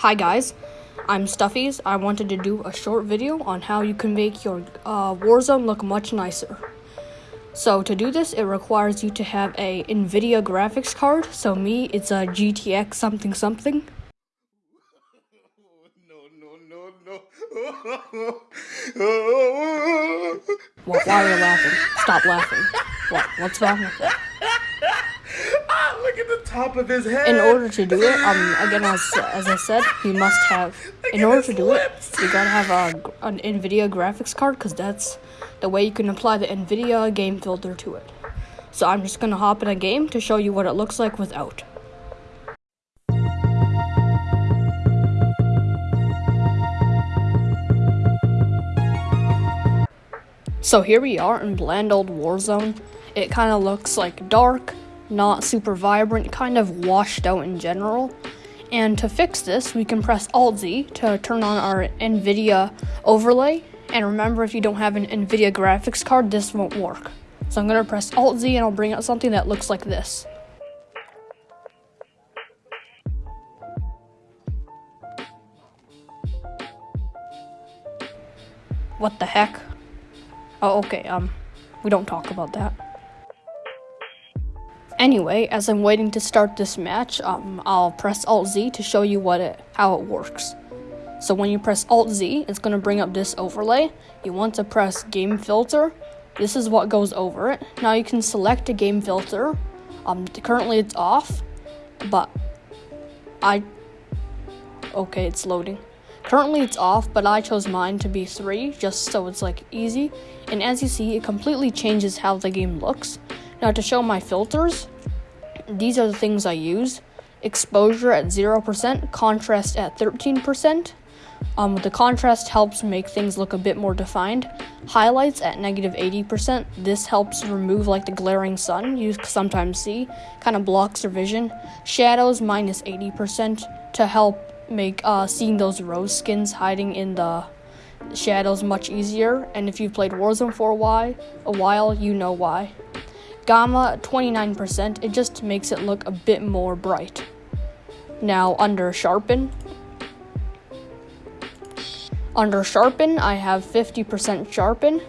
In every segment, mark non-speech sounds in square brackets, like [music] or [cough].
Hi guys, I'm Stuffies. I wanted to do a short video on how you can make your uh, Warzone look much nicer. So to do this, it requires you to have a NVIDIA graphics card. So me, it's a GTX something something. [laughs] No, no, no, no. Well, why are you laughing? Stop laughing. What? What's wrong with that? ah, look at the top of his head. In order to do it, um, again, as, as I said, you must have, in order to do it, you gotta have a, an NVIDIA graphics card, because that's the way you can apply the NVIDIA game filter to it. So I'm just gonna hop in a game to show you what it looks like without. So here we are in bland old Warzone. It kind of looks like dark, not super vibrant, kind of washed out in general. And to fix this, we can press Alt-Z to turn on our NVIDIA overlay. And remember, if you don't have an NVIDIA graphics card, this won't work. So I'm going to press Alt-Z and I'll bring out something that looks like this. What the heck? Oh, okay, um, we don't talk about that. Anyway, as I'm waiting to start this match, um, I'll press Alt-Z to show you what it, how it works. So when you press Alt-Z, it's going to bring up this overlay. You want to press Game Filter. This is what goes over it. Now you can select a game filter. Um, currently it's off, but I... Okay, it's loading. Currently it's off, but I chose mine to be 3, just so it's like easy. And as you see, it completely changes how the game looks. Now to show my filters, these are the things I use. Exposure at 0%, contrast at 13%. Um, the contrast helps make things look a bit more defined. Highlights at negative 80%. This helps remove like the glaring sun you sometimes see, kind of blocks your vision. Shadows minus 80% to help make uh, seeing those Roze skins hiding in the shadows much easier. And if you've played Warzone for a while, a while, you know why. Gamma 29%, it just makes it look a bit more bright. Now under sharpen, under sharpen, I have 50% sharpen.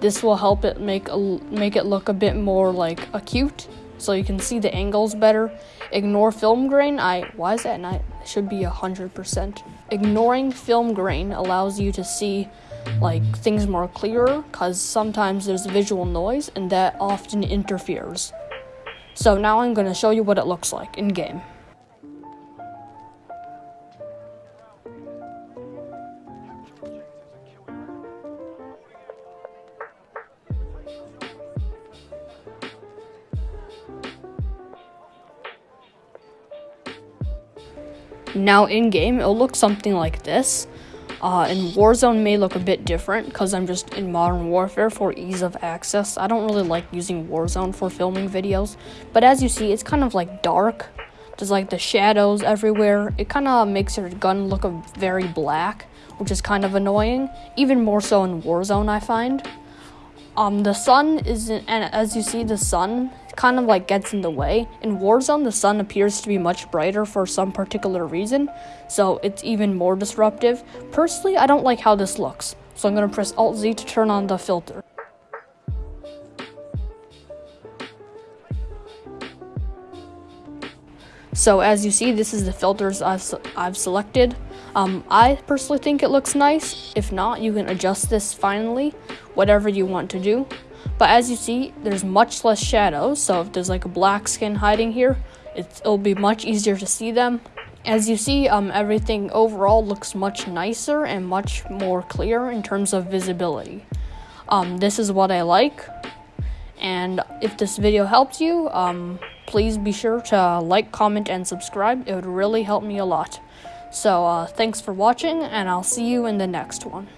This will help it make make it look a bit more like acute, so you can see the angles better. Ignore film grain. I why is that not? Should be 100%. Ignoring film grain allows you to see like things more clearer because sometimes there's visual noise and that often interferes. So now I'm to show you what it looks like in game. Now in game, it'll look something like this. Uh, and Warzone may look a bit different because I'm just in Modern Warfare for ease of access. I don't really like using Warzone for filming videos, but as you see, it's kind of like dark. There's like the shadows everywhere. It kind of makes your gun look very black, which is kind of annoying. Even more so in Warzone, I find. Um, the sun isn't, and as you see, the sun kind of like gets in the way. In Warzone, the sun appears to be much brighter for some particular reason, so it's even more disruptive. Personally, I don't like how this looks, so I'm gonna press Alt Z to turn on the filter. So as you see, this is the filters I've, I've selected. Um, I personally think it looks nice. If not, you can adjust this finally, whatever you want to do. But as you see, there's much less shadows, so if there's like a black skin hiding here, it'll be much easier to see them. As you see, um, everything overall looks much nicer and much more clear in terms of visibility. Um, this is what I like, and if this video helped you, um, please be sure to like, comment, and subscribe. It would really help me a lot. So, uh, thanks for watching, and I'll see you in the next one.